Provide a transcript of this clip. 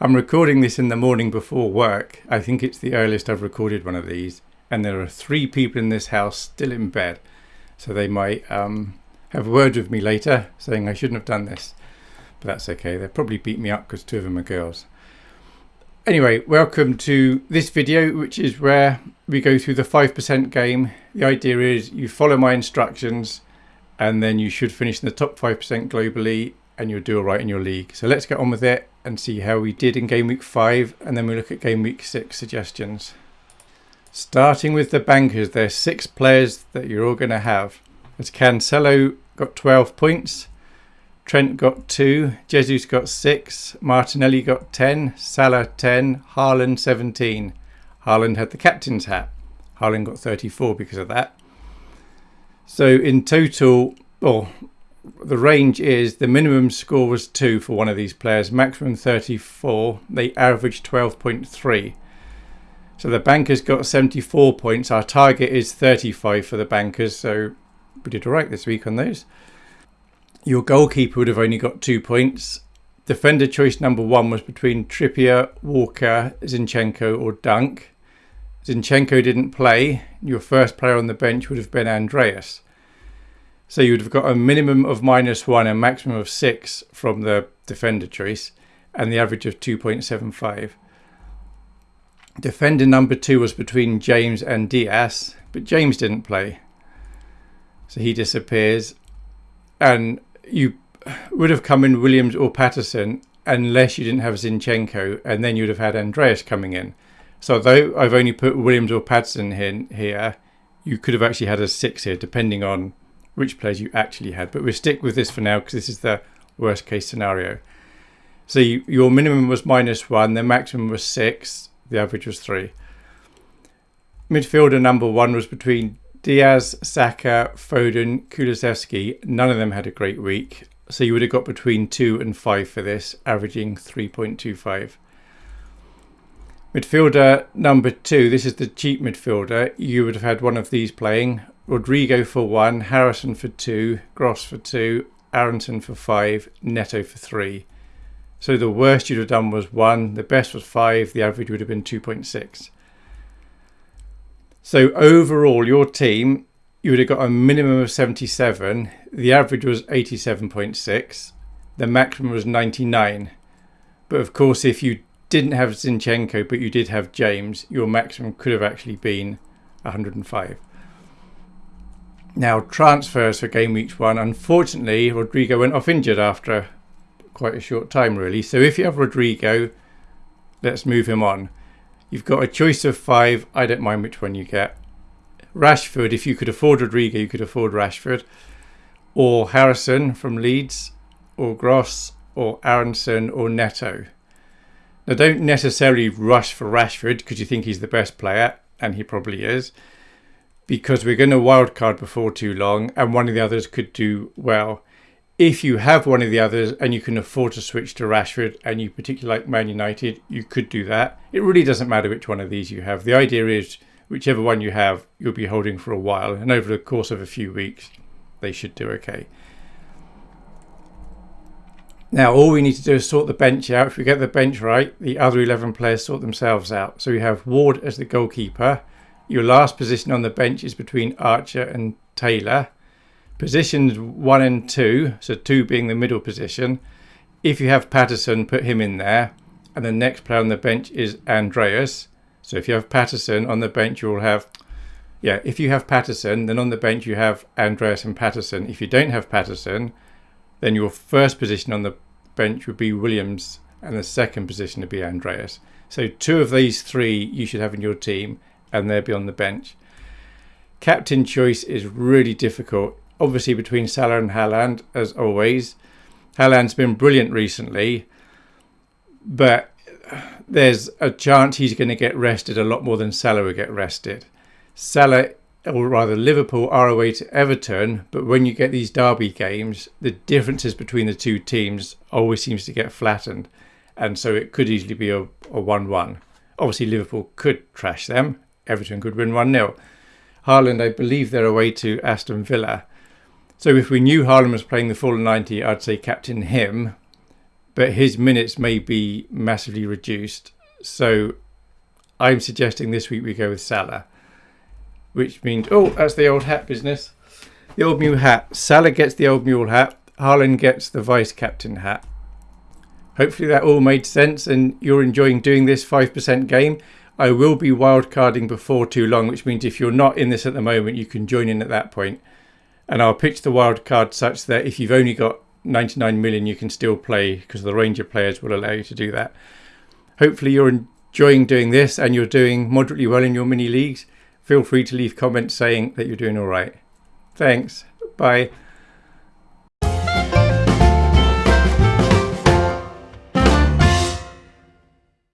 I'm recording this in the morning before work. I think it's the earliest I've recorded one of these. And there are three people in this house still in bed. So they might um, have a word with me later saying I shouldn't have done this. But that's okay. They'll probably beat me up because two of them are girls. Anyway, welcome to this video, which is where we go through the 5% game. The idea is you follow my instructions and then you should finish in the top 5% globally and you'll do all right in your league. So let's get on with it and see how we did in game week 5 and then we look at game week 6 suggestions. Starting with the bankers, there's six players that you're all going to have. As Cancelo got 12 points, Trent got 2, Jesus got 6, Martinelli got 10, Salah 10, Haaland 17. Haaland had the captain's hat. Haaland got 34 because of that. So in total, well, the range is the minimum score was 2 for one of these players, maximum 34. They averaged 12.3. So the bankers got 74 points. Our target is 35 for the bankers, so we did all right this week on those. Your goalkeeper would have only got two points. Defender choice number one was between Trippier, Walker, Zinchenko, or Dunk. Zinchenko didn't play. Your first player on the bench would have been Andreas. So you would have got a minimum of minus one and maximum of six from the defender choice and the average of 2.75. Defender number two was between James and Dias, but James didn't play. So he disappears. And you would have come in Williams or Patterson unless you didn't have Zinchenko, and then you'd have had Andreas coming in. So though I've only put Williams or Patterson in here, you could have actually had a six here, depending on which players you actually had. But we'll stick with this for now because this is the worst case scenario. So you, your minimum was minus one, the maximum was six, the average was three. Midfielder number one was between Diaz, Saka, Foden, Kulusevski. None of them had a great week. So you would have got between two and five for this, averaging 3.25. Midfielder number two, this is the cheap midfielder. You would have had one of these playing. Rodrigo for one, Harrison for two, Gross for two, Aaronson for five, Neto for three. So the worst you'd have done was one, the best was five, the average would have been 2.6. So overall, your team, you would have got a minimum of 77. The average was 87.6. The maximum was 99. But of course, if you didn't have Zinchenko, but you did have James, your maximum could have actually been 105. Now, transfers for game week one. Unfortunately, Rodrigo went off injured after quite a short time, really. So if you have Rodrigo, let's move him on. You've got a choice of five. I don't mind which one you get. Rashford, if you could afford Rodrigo, you could afford Rashford. Or Harrison from Leeds, or Gross, or Aaronson, or Neto. Now, don't necessarily rush for Rashford because you think he's the best player, and he probably is because we're going to wildcard before too long and one of the others could do well. If you have one of the others and you can afford to switch to Rashford and you particularly like Man United, you could do that. It really doesn't matter which one of these you have. The idea is whichever one you have, you'll be holding for a while and over the course of a few weeks, they should do okay. Now, all we need to do is sort the bench out. If we get the bench right, the other 11 players sort themselves out. So we have Ward as the goalkeeper. Your last position on the bench is between Archer and Taylor. Positions one and two, so two being the middle position. If you have Patterson, put him in there. And the next player on the bench is Andreas. So if you have Patterson on the bench, you'll have, yeah, if you have Patterson, then on the bench you have Andreas and Patterson. If you don't have Patterson, then your first position on the bench would be Williams and the second position would be Andreas. So two of these three you should have in your team and they'll be on the bench. Captain choice is really difficult, obviously between Salah and Haaland, as always. Haaland's been brilliant recently, but there's a chance he's going to get rested a lot more than Salah will get rested. Salah, or rather Liverpool, are away to Everton, but when you get these derby games, the differences between the two teams always seems to get flattened, and so it could easily be a 1 1. Obviously, Liverpool could trash them, Everton could win 1 0. Haaland, I believe they're away to Aston Villa. So if we knew Haaland was playing the full 90, I'd say captain him. but his minutes may be massively reduced. So I'm suggesting this week we go with Salah, which means, oh, that's the old hat business. The old mule hat. Salah gets the old mule hat. Haaland gets the vice captain hat. Hopefully that all made sense and you're enjoying doing this 5% game. I will be wildcarding before too long, which means if you're not in this at the moment, you can join in at that point. And I'll pitch the wildcard such that if you've only got 99 million, you can still play because the Ranger players will allow you to do that. Hopefully you're enjoying doing this and you're doing moderately well in your mini leagues. Feel free to leave comments saying that you're doing all right. Thanks. Bye.